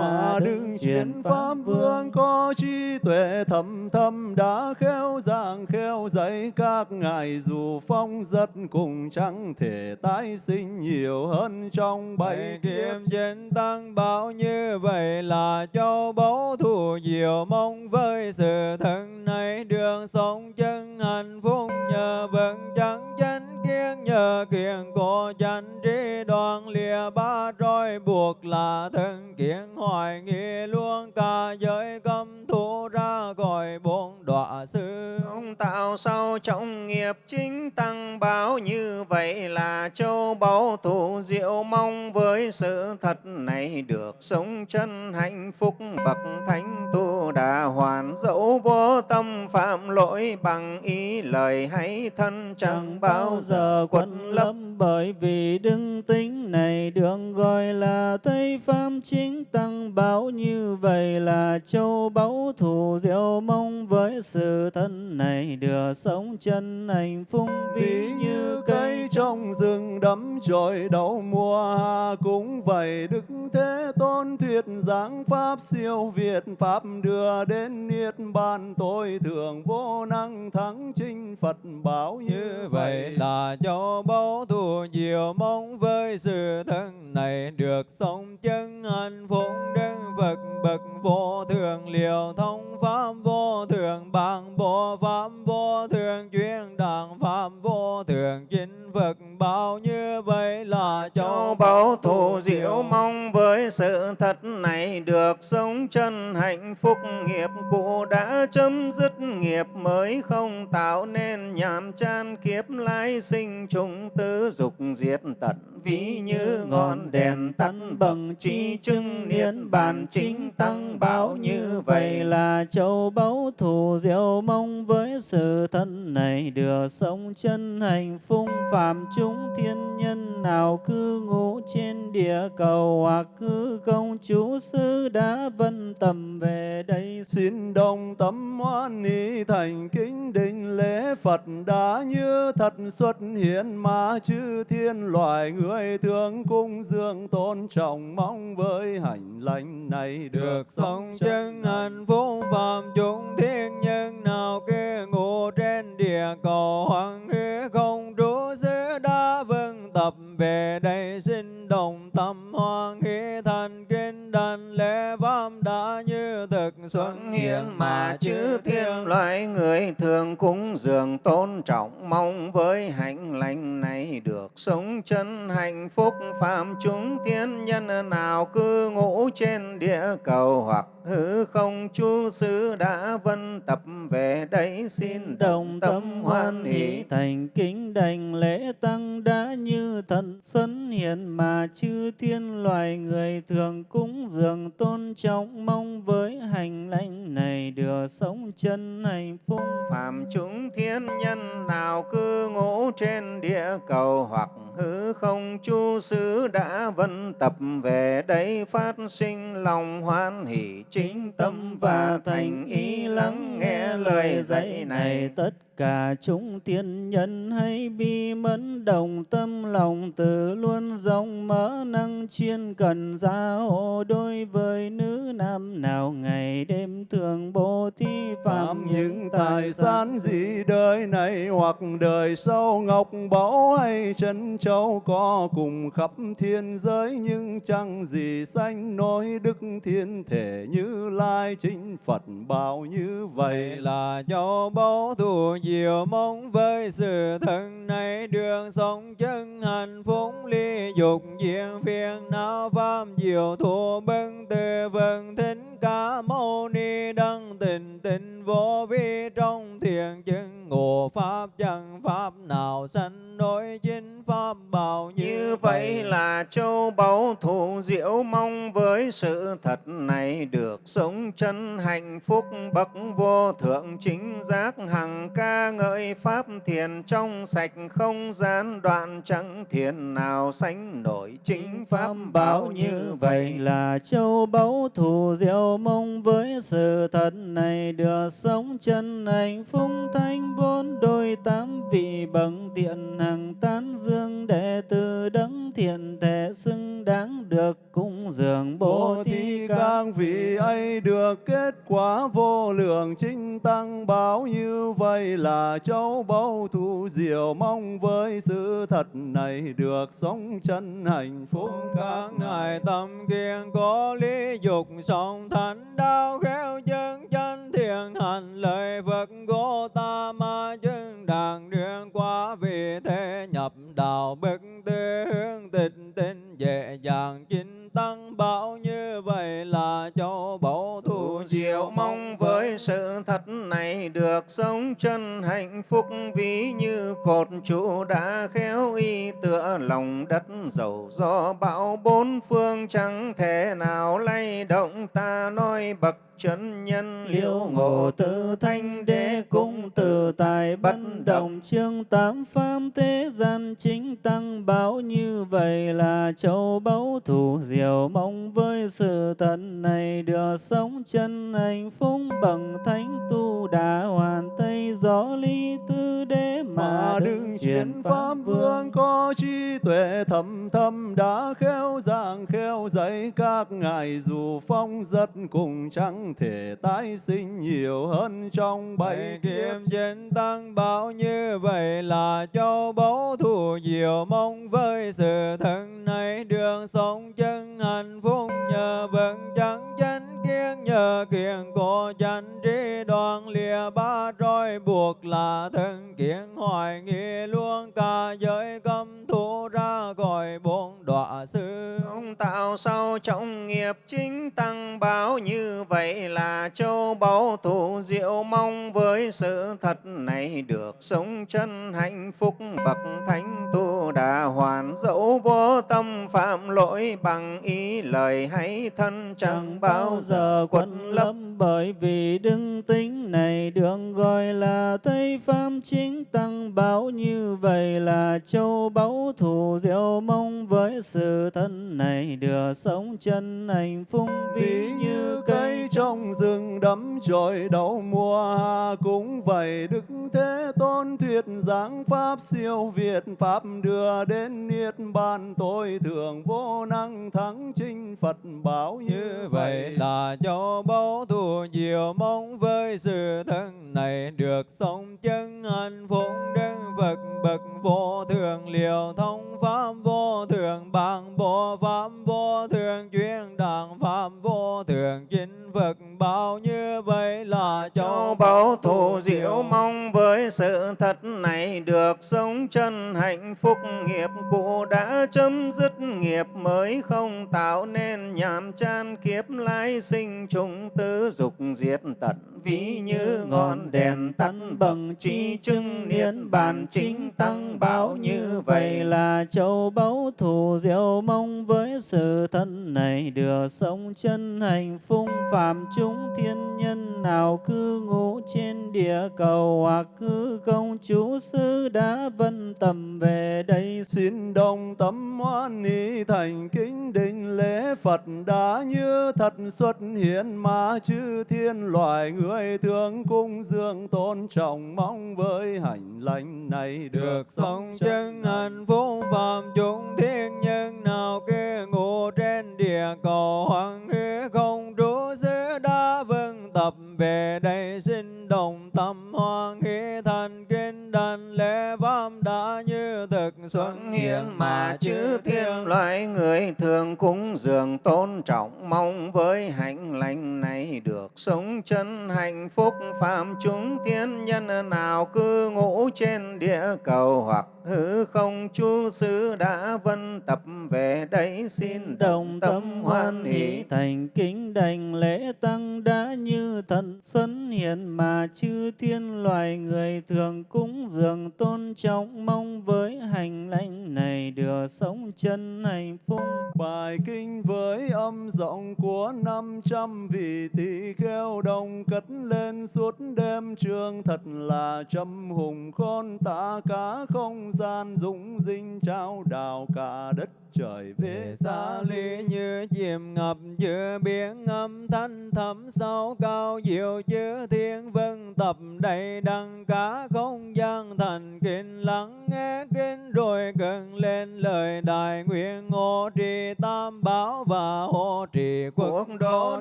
mà đứng chuyển pháp vương có trí tuệ thầm thâm đã khéo giảng khéo dạy các ngài dù phong rất cùng chẳng thể tái sinh nhiều hơn trong bảy kiếp. chiến tăng bảo như vậy là châu báu thù diệu mong với sự thân này. Đường sống chân hạnh phúc nhờ vững chẳng chánh kiến nhờ kiền cổ chánh trí đoàn lìa ba roi buộc là thân kiến hoài nghi luôn cả giới cấm thủ ra gọi bốn đọa sư. Ông tạo sau trọng nghiệp chính tăng báo như vậy là châu báu thù diệu mong với sự thật này được sống chân hạnh phúc bậc thánh tu đà hoàn dẫu vô tâm phạm lỗi bằng ý lời hay thân chẳng bao giờ quấn lâm bởi vì đức tính này được gọi là Tây Pháp chính tăng bảo như vậy là châu báu thù diệu mong với sự thân này được sống chân hạnh phúc ví như cây. trong rừng đắm trồi đầu mùa hạ cũng vậy đức thế tôn thuyết giảng pháp siêu việt pháp đưa đến niết bàn tối thượng vô năng thắng chinh phật bảo như vậy. là châu báu thù diệu mong với sự thân này được sống chân hạnh phúc đức Phật bậc vô thường liều thông pháp vô thường bằng bộ pháp vô thường chuyên đàng pháp vô thường chính Phật bao như vậy là châu báu thù diệu mong với sự thật này được sống chân hạnh phúc. Nghiệp cũ đã chấm dứt nghiệp mới không tạo nên. Nhàm chan kiếp lai sinh trùng tứ dục diệt tận ví như ngọn đèn tắt bằng chi chứng niên bàn chính tăng báo như vậy là châu báu thù diệu mong với sự thân này được sống chân hạnh phúc phạm chúng thiên nhân nào cư ngụ trên địa cầu hoặc cư công chú sư đã vân tầm về đây. Xin đồng tâm hoan hỷ thành kính đình lễ Phật đã như thật xuất hiện mà chư thiên loài người thương cung dương tôn trọng mong với hành lành này được sống chân hạnh phúc phạm chúng thiên nhân nào kia ngủ trên địa cầu hoàng hư không trú xứ đã vâng tập về đây xin đồng tâm hoan hỷ thành kinh đảnh lễ pháp đã như thực xuất hiện mà chư thiên loại người thường cúng dường tôn trọng mong với hạnh lành này được sống chân hạnh phúc. Phạm chúng thiên nhân nào cư ngụ trên địa cầu hoặc hư không chú xứ đã vân tập về đây xin đồng tâm hoan hỷ thành kính đảnh lễ tăng đã như như thần xuân hiện mà chư thiên loài người thường cúng dường tôn trọng, mong với hành lãnh này được sống chân hạnh phúc. Phạm chúng thiên nhân nào cư ngụ trên địa cầu hoặc hư không, chu xứ đã vân tập về đây phát sinh lòng hoan hỷ chính tâm và thành ý lắng nghe lời dạy này. Tất cả chúng tiên nhân hay bi mẫn đồng tâm lòng từ luôn rộng mở năng chuyên cần gia hộ đối với nữ nam nào ngày đêm thường bố thí phạm những tài sản. gì đời này hoặc đời sau ngọc báu hay chân châu có cùng khắp thiên giới nhưng chẳng gì sanh nối đức thiên thể như lai chính phật bảo như vậy Vậy là châu báu thù diệu mong với sự thân này đường sống chân hạnh phúc ly dục diện phiền não pháp diệu thù bưng từ vân thính ca mâu ni đăng tình tình vô vi trong thiền chứng ngộ pháp chẳng pháp nào sanh đối chính pháp bảo như, Như vậy là châu báu thù diệu mong với sự thật này được sống chân hạnh phúc bậc vô thượng chính giác hằng ca ngợi pháp thiền trong sạch không gian đoạn chẳng thiền nào sánh nổi chính pháp bảo như vậy. là châu báu thù diệu mong với sự thật này được sống chân hạnh phúc thanh bốn đôi tám vị bậc thiện hằng tán dương đệ tử đấng thiện thể xứng đáng được cúng dường bố thí ca vị ấy được kết quả vô lượng chính tăng báo như vậy là cháu bao thu diệu mong với sự thật này được sống chân hạnh phúc. Các ngài tâm kiên có lý dục song thánh đau khéo chân chân thiện hành lời Phật của ta ma chứng đàn điện qua vì thế nhập đạo bất tư hướng tịch tinh dễ dàng chính tăng. Bảo như vậy là cháu báu thu diệu mong với sự thật này được sống chân hạnh phúc ví như cột trụ đã khéo y tựa lòng đất dầu do bão bốn phương chẳng thể nào lay động. Ta nói bậc chân nhân liễu ngộ tự thanh đế cung từ tài bất động chương tám pháp thế gian chính tăng báo như vậy là châu báu thủ diệu mong với sự tận này được sống chân hạnh phúc bằng thánh tu đã hoàn tây gió ly tư đế mà đừng chuyển pháp vương. có trí tuệ thầm thâm đã khéo giảng khéo dạy các ngài dù phong rất cùng chẳng thể tái sinh nhiều hơn trong bảy kiếp. chiến tăng bảo như vậy là châu báu thù diệu mong với sự thân này đường sống chân hạnh phúc nhờ vững chẳng chánh kiên nhờ kiền cổ chánh trí đoàn lìa ba roi buộc là thân kiến hoài nghi luôn cả giới cấm thủ ra gọi bốn đọa sư. Ông tạo sau trọng nghiệp chính tăng báo như vậy là châu báu thủ diệu mong với sự thật này được sống chân hạnh phúc bậc thánh tu đà hoàn dẫu vô tâm phạm lỗi bằng ý lời hay thân chẳng bao giờ quấn lâm bởi vì đức tính này được gọi là tây pháp chính tăng báo như vậy là châu báu thủ diệu mong với sự thân này được sống chân hạnh phúc ví như cây. trong rừng đắm trồi đầu mùa hạ cũng vậy đức thế tôn thuyết giảng pháp siêu việt pháp đưa đến niết bàn tối thượng vô năng thắng chinh phật bảo như vậy. là châu báu thù diệu mong với sự thân này được sống chân hạnh phúc đức Phật bậc vô thường liều thông pháp vô thường bằng bộ pháp vô thường chuyên đàng pháp vô thường chính Phật bảo như vậy là châu báu thù diệu mong với sự thật này được sống chân hạnh phúc nghiệp cũ đã chấm dứt nghiệp mới không tạo nên nhàm chan kiếp lai sinh trùng tứ dục diệt tận ví như ngọn đèn tắt bằng chi chứng niên bàn chính tăng báo như vậy là châu báu thù diệu mong với sự thân này được sống chân hạnh phúc phạm chúng thiên nhân nào cư ngụ trên địa cầu hoặc cư công chú sư đã vân tầm về đây. Xin đồng tâm hoan hỷ thành kính đình lễ Phật đã như thật xuất hiện mà chư thiên loài người thương cung dương tôn trọng mong với hành lành này được được sống chân hạnh phúc phạm chúng thiên nhân nào kia ngủ trên địa cầu hoàng hư không trú xứ đã vâng tập về đây xin đồng tâm hoan hỷ thành kinh đảnh lễ pháp đã như thực xuất hiện mà chư thiên loại người thường cúng dường tôn trọng mong với hạnh lành này được sống chân hạnh phúc. Phạm chúng thiên nhân nào cư ngụ trên địa cầu hoặc hư không chú xứ đã vân tập về đây xin đồng tâm hoan hỷ thành kính đảnh lễ tăng đã như như thần xuân hiện mà chư thiên loài người thường cúng dường tôn trọng, mong với hành lãnh này được sống chân hạnh phúc. Bài kinh với âm giọng của năm trăm vị tỳ kheo đồng cất lên suốt đêm. Trường thật là trầm hùng khôn, tả cả không gian dũng dinh trao đào cả đất trời về xa ly như chìm ngập giữa biển âm thanh thẳm sâu cao diệu chư thiên vân tập đầy đăng cả không gian thành kinh lắng nghe kinh rồi cần lên lời đại nguyện hộ trì tam bảo và hộ trì quốc cuộc độ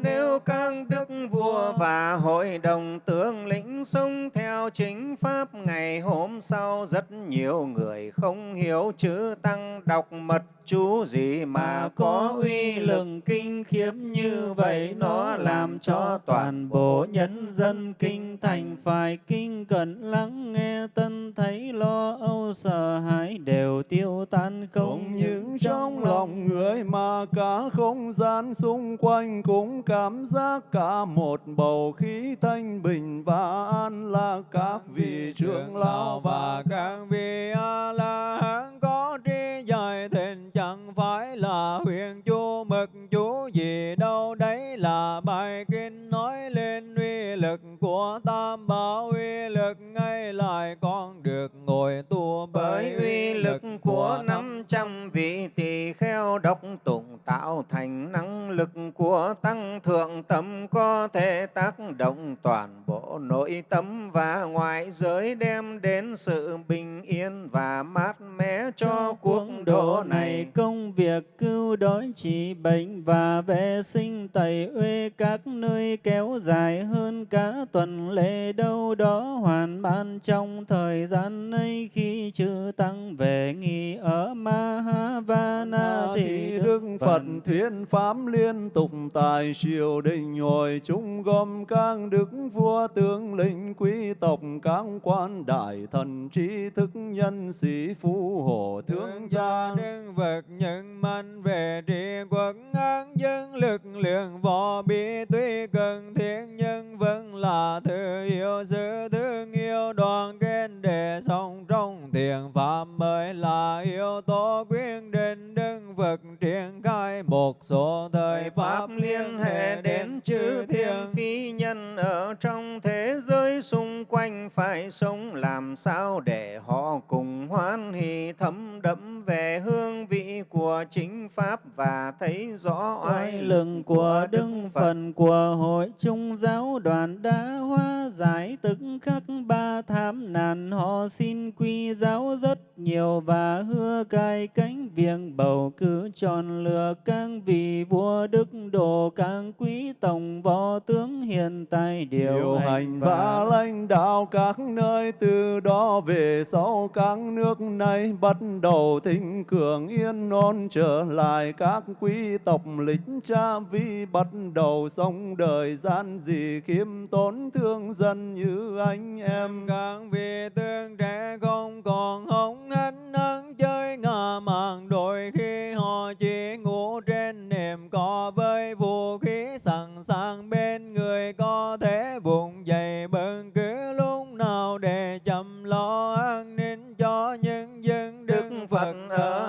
nếu các đức vua và hội đồng tướng lĩnh sống theo chính pháp ngày hôm sau rất nhiều người không hiểu chữ tăng đọc mật chú gì mà có uy lực kinh khiếp như vậy? Nó làm cho toàn bộ nhân dân kinh thành phải kinh cẩn lắng nghe. Tân thấy lo âu sợ hãi đều tiêu tan. Không không những trong lòng người mà cả không gian xung quanh cũng cảm giác cả một bầu khí thanh bình và an lạc các vị trưởng lão và các vị a la hán có trí giải thịnh chẳng phải là huyền chú mực chú gì đâu. Đấy là bài kinh nói lên uy lực của tam bảo. Uy lực ngay lại con được ngồi tu bởi uy lực của năm trăm vị tỳ kheo độc tụng tạo thành năng lực của tăng thượng tâm có thể tác động toàn bộ nội tâm và ngoại giới đem đến sự bình yên và mát mẻ cho cuộc độ này công việc cứu đói trị bệnh và vệ sinh tẩy uế các nơi kéo dài hơn cả tuần lễ đâu đó hoàn ban trong thời gian ấy khi chư tăng về nghỉ ở Mahavana thì Đức Phật thuyết pháp liên tục tại triều đình hội chúng gồm các đức vua tướng lĩnh quý tộc các quan đại thần trí thức nhân sĩ phú hộ thương gia đức vật nhân mạnh về trị quốc an dân lực lượng võ bị tuy cần thiết nhưng vẫn là thứ yêu sự thương yêu đoàn kết để sống trong thiền pháp mới là yếu tố quyết định đức Phật triển khai một số thời pháp liên hệ đến chư thiên. phi nhân ở trong thế giới xung quanh phải sống làm sao để họ cùng hoan hỷ thấm đẫm về hương vị của chính pháp và thấy rõ oai lực của đức phần của hội trung giáo đoàn đã hóa giải tức khắc ba tham nạn họ xin quy giáo rất nhiều và hứa cai cánh việc bầu cử chọn lựa các vị vua đức độ các quý tổng võ tướng hiện tại điều, điều hành và lãnh đạo các nơi từ đó về sau các nước này bắt đầu thịnh cường yên ổn trở lại các quý tộc lịch cha vi bắt đầu sống đời gian dị khiêm tốn thương dân như anh em. Các vị tương trẻ không còn hống hánh ăn chơi ngả màng đôi khi họ chỉ ngủ trên nệm cỏ với vũ khí sẵn sàng bên người có thể vùng dậy bất cứ lúc nào để chăm lo an ninh cho nhân dân Đức Phật ở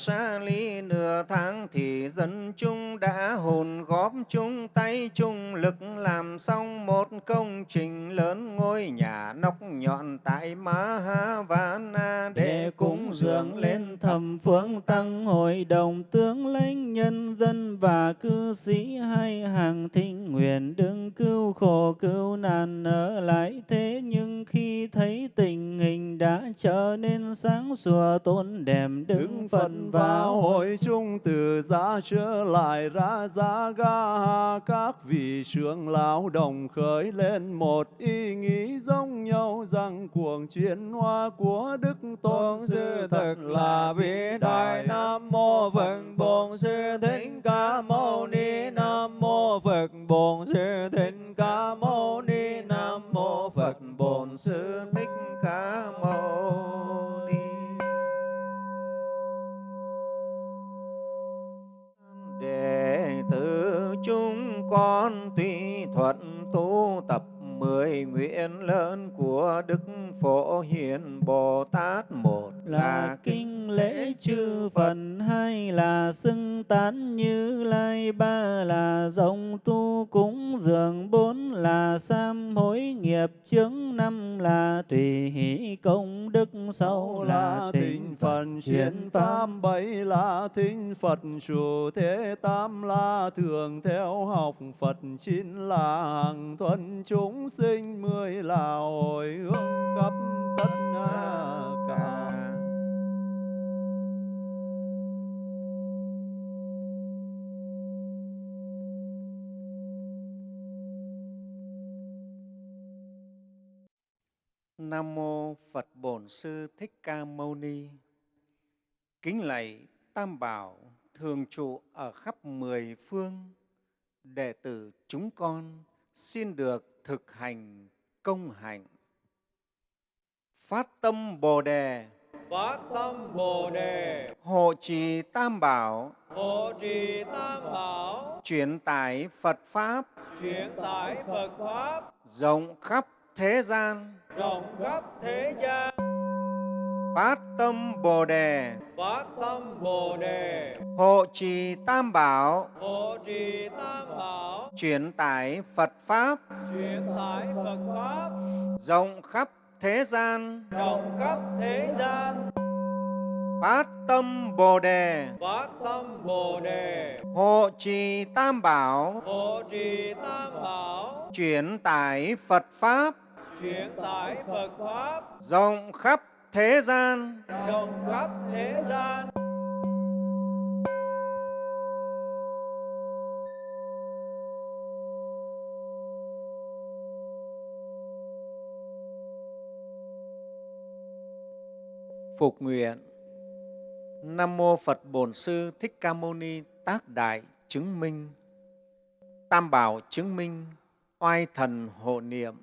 xa ly nửa tháng thì dân chúng đã hồn góp chung tay chung lực làm xong một công trình lớn ngôi nhà nóc nhọn tại Mahavana để cúng dường lên thầm phương tăng hội đồng tướng lãnh nhân dân và cư sĩ hai hàng thịnh nguyện đừng cứu khổ cứu nạn ở lại thế. Nhưng khi thấy tình hình đã trở nên sáng sủa tôn đẹp đứng phần vào hội chung từ giá trở lại ra giá ga các vị trưởng lão đồng khởi lên một ý nghĩ giống nhau rằng cuồng chuyển hóa của đức tôn sư thật là vĩ đại. Nam mô phật bổn sư thích ca mâu ni. Nam mô phật bổn sư thích ca mâu ni. Nam mô phật bổn sư thích ca mâu tử chúng con tuy thuận tu tập mười nguyện lớn của Đức Phổ Hiền Bồ Tát một là kinh lễ chư Phật hai là xưng tán như lai ba là rộng tu cúng dường bốn là sám hối nghiệp chướng năm là tùy hỷ công đức sáu là thịnh Phật chuyển pháp. Bảy là thính Phật chủ thế tam là thường theo học Phật chín là hằng thuần chúng sinh mười là hồi hướng khắp tất cả Nam mô Phật Bổn Sư Thích Ca Mâu Ni. Kính lạy Tam Bảo thường trụ ở khắp mười phương. Đệ tử chúng con xin được thực hành công hạnh. Phát tâm Bồ đề, phát tâm bồ đề hộ trì Tam Bảo, hộ trì tam bảo truyền tải Phật Pháp truyền tải phật pháp rộng khắp thế gian. rộng khắp thế gian. Phát tâm Bồ đề, phát tâm bồ đề. Hộ trì Tam Bảo, hộ trì tam bảo. Truyền tải Phật Pháp. Truyền tải phật pháp. Rộng khắp thế gian. rộng khắp thế gian. Phát tâm Bồ đề, phát tâm bồ đề. Hộ trì Tam Bảo, hộ trì tam bảo. Truyền tải Phật Pháp truyền tải phật pháp. Rộng khắp thế gian. rộng khắp thế gian. Phục nguyện. Nam mô Phật Bổn Sư Thích Ca Mâu Ni Tác Đại chứng minh. Tam Bảo chứng minh Oai Thần hộ niệm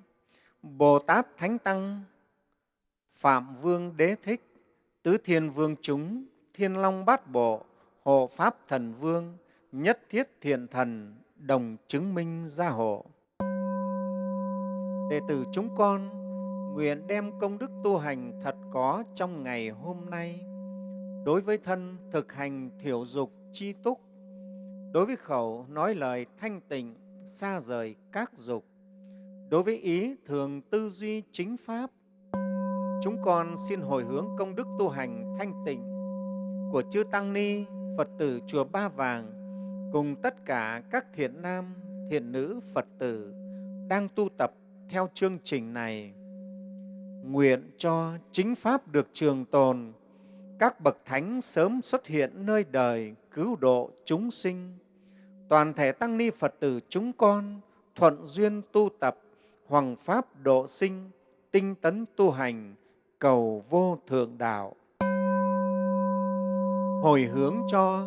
Bồ Tát Thánh Tăng, Phạm Vương Đế Thích, Tứ Thiên Vương chúng, Thiên Long Bát Bộ, Hộ Pháp Thần Vương, Nhất Thiết Thiện Thần, Đồng chứng minh gia hộ. Đệ tử chúng con, nguyện đem công đức tu hành thật có trong ngày hôm nay. Đối với thân thực hành thiểu dục chi túc, đối với khẩu nói lời thanh tịnh, xa rời các dục đối với ý thường tư duy chính pháp, chúng con xin hồi hướng công đức tu hành thanh tịnh của chư tăng ni, phật tử chùa ba vàng, cùng tất cả các thiện nam, thiện nữ phật tử đang tu tập theo chương trình này. Nguyện cho chính pháp được trường tồn, các bậc thánh sớm xuất hiện nơi đời cứu độ chúng sinh. Toàn thể tăng ni phật tử chúng con thuận duyên tu tập Hoằng pháp độ sinh tinh tấn tu hành cầu vô thượng đạo. Hồi hướng cho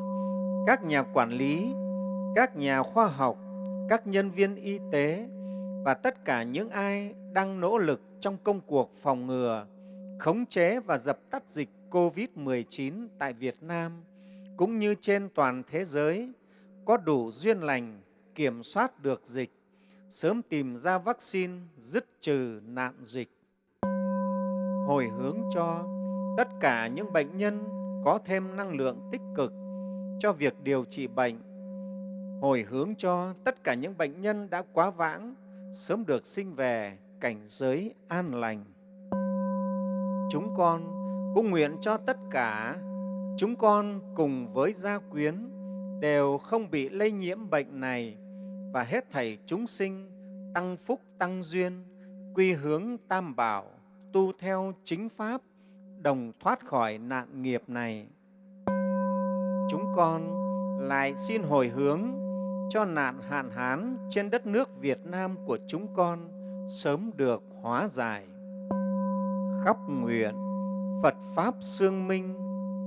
các nhà quản lý các nhà khoa học các nhân viên y tế và tất cả những ai đang nỗ lực trong công cuộc phòng ngừa, khống chế và dập tắt dịch COVID-19 tại Việt Nam cũng như trên toàn thế giới có đủ duyên lành kiểm soát được dịch, sớm tìm ra vaccine dứt trừ nạn dịch. Hồi hướng cho tất cả những bệnh nhân có thêm năng lượng tích cực cho việc điều trị bệnh. Hồi hướng cho tất cả những bệnh nhân đã quá vãng, sớm được sinh về cảnh giới an lành. Chúng con cũng nguyện cho tất cả, chúng con cùng với gia quyến đều không bị lây nhiễm bệnh này và hết thảy chúng sinh tăng phúc tăng duyên, quy hướng tam bảo, tu theo chính pháp, đồng thoát khỏi nạn nghiệp này. Chúng con lại xin hồi hướng cho nạn hạn hán trên đất nước Việt Nam của chúng con sớm được hóa giải. Khắp nguyện, Phật Pháp sương minh,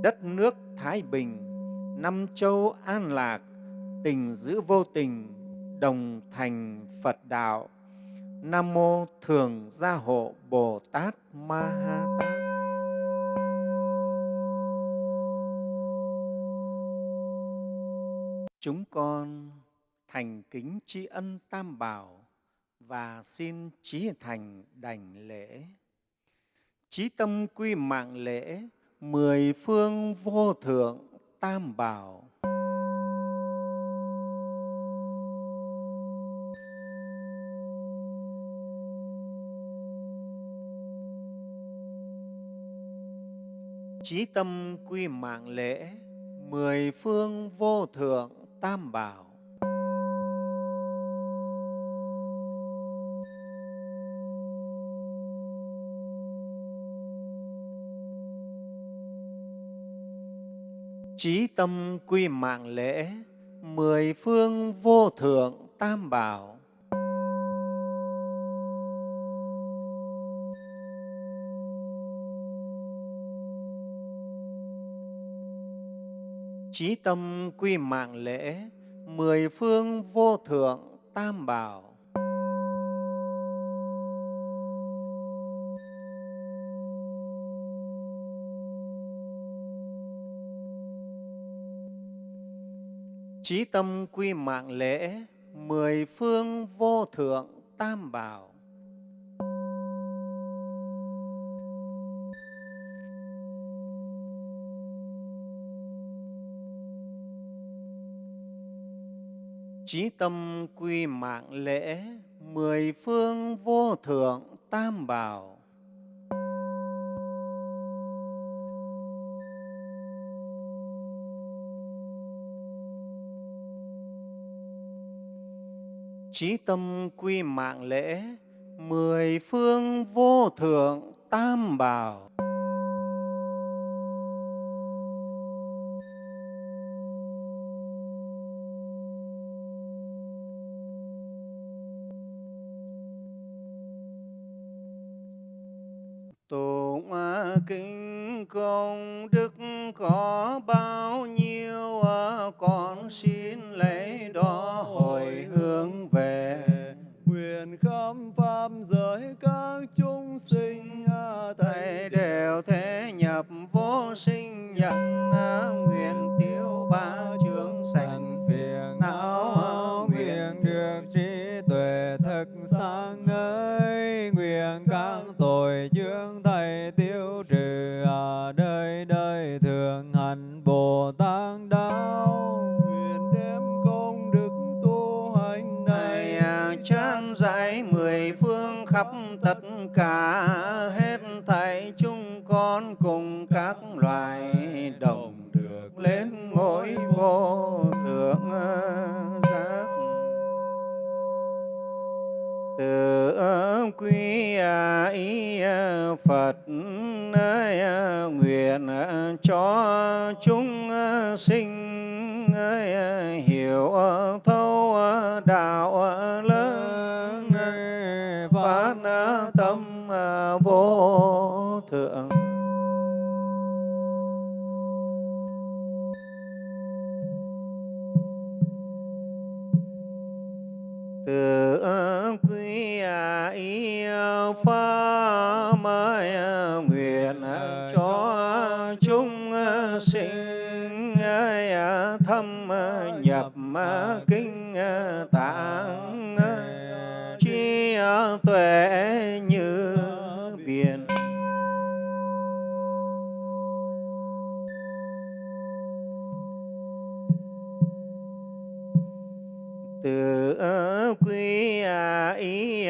đất nước Thái Bình, năm châu an lạc, tình giữ vô tình, đồng thành Phật đạo. Nam mô Thường Gia Hộ Bồ Tát Ma Ha Tát. Chúng con thành kính tri ân Tam Bảo và xin trí thành đảnh lễ. Chí tâm quy mạng lễ, mười phương vô thượng tam bảo. Chí tâm quy mạng lễ, mười phương vô thượng tam bảo. Chí tâm quy mạng lễ, mười phương vô thượng tam bảo. Chí tâm quy mạng lễ, mười phương vô thượng tam bảo. Chí tâm quy mạng lễ, mười phương vô thượng tam bảo. Chí tâm quy mạng lễ, mười phương vô thượng tam bảo. Chí tâm quy mạng lễ, mười phương vô thượng tam bảo. Tự quy à, ý à, Phật à, nguyện cho chúng sinh hiểu thấu đạo lớn phát tâm vô thượng. Kinh tạng trí tuệ như biển. Tự quy ý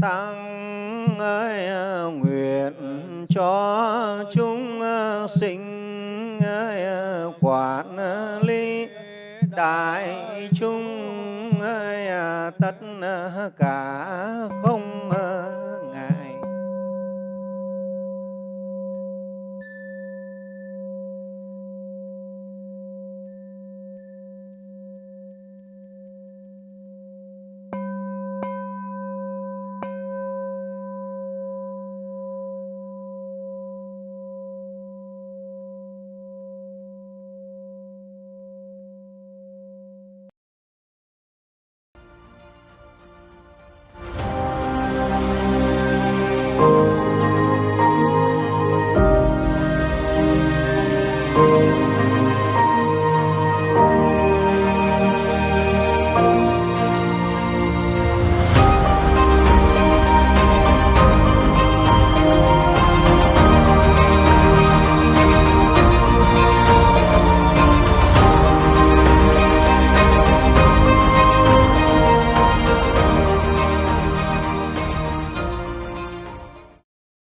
tăng ơi nguyện cho chúng sinh đại chúng à, tất cả không